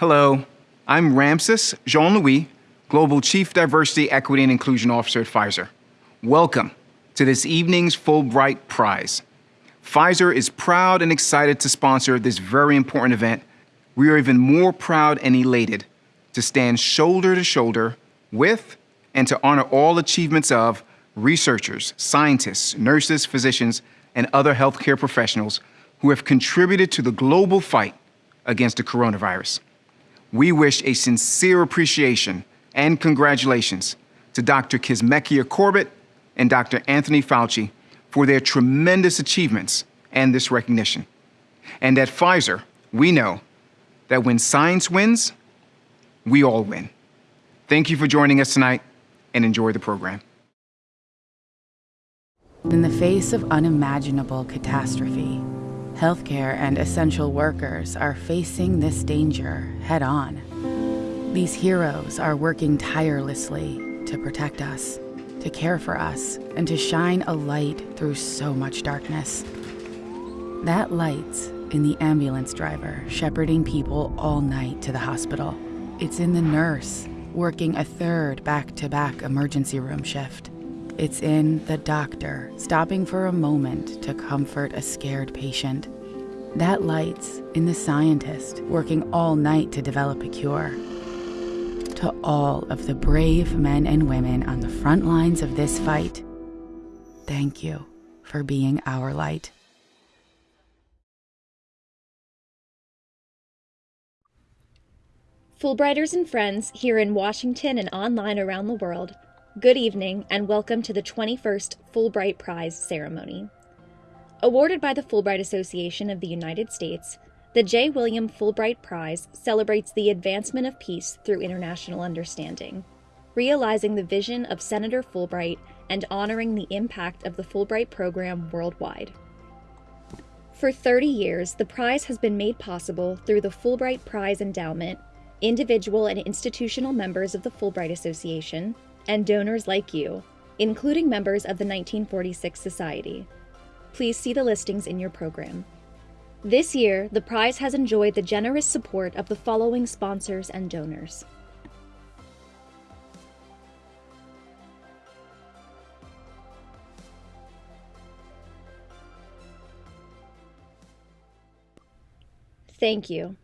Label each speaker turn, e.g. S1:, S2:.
S1: Hello, I'm Ramses Jean Louis, Global Chief Diversity, Equity, and Inclusion Officer at Pfizer. Welcome to this evening's Fulbright Prize. Pfizer is proud and excited to sponsor this very important event. We are even more proud and elated to stand shoulder to shoulder with and to honor all achievements of researchers, scientists, nurses, physicians, and other healthcare professionals who have contributed to the global fight against the coronavirus. We wish a sincere appreciation and congratulations to Dr. Kizzmekia Corbett and Dr. Anthony Fauci for their tremendous achievements and this recognition. And at Pfizer, we know that when science wins, we all win. Thank you for joining us tonight and enjoy the program.
S2: In the face of unimaginable catastrophe, healthcare and essential workers are facing this danger head on. These heroes are working tirelessly to protect us, to care for us, and to shine a light through so much darkness. That light's in the ambulance driver shepherding people all night to the hospital. It's in the nurse working a third back to back emergency room shift. It's in the doctor stopping for a moment to comfort a scared patient. That light's in the scientist working all night to develop a cure. To all of the brave men and women on the front lines of this fight, thank you for being our light.
S3: Fulbrighters and friends here in Washington and online around the world, good evening and welcome to the 21st Fulbright Prize ceremony. Awarded by the Fulbright Association of the United States, the J. William Fulbright Prize celebrates the advancement of peace through international understanding, realizing the vision of Senator Fulbright and honoring the impact of the Fulbright program worldwide. For 30 years, the prize has been made possible through the Fulbright Prize Endowment individual and institutional members of the Fulbright Association, and donors like you, including members of the 1946 Society. Please see the listings in your program. This year, the prize has enjoyed the generous support of the following sponsors and donors. Thank you.